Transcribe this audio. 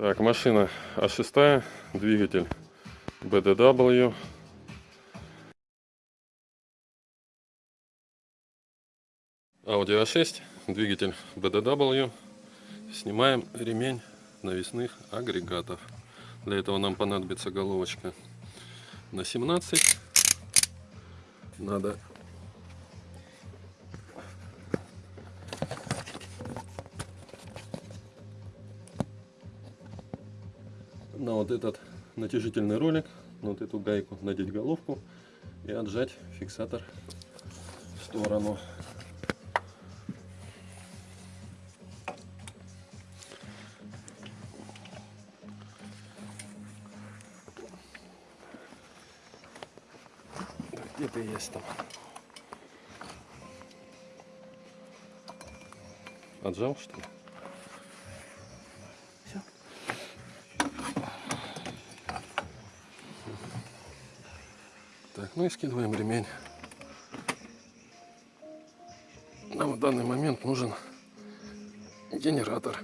Так, машина А6, двигатель BDW. Audi A6, двигатель BDW. Снимаем ремень навесных агрегатов. Для этого нам понадобится головочка на 17. Надо на вот этот натяжительный ролик, на вот эту гайку надеть головку и отжать фиксатор в сторону. Так, Где ты есть там? Отжал что ли? Так, ну и скидываем ремень. Нам в данный момент нужен генератор.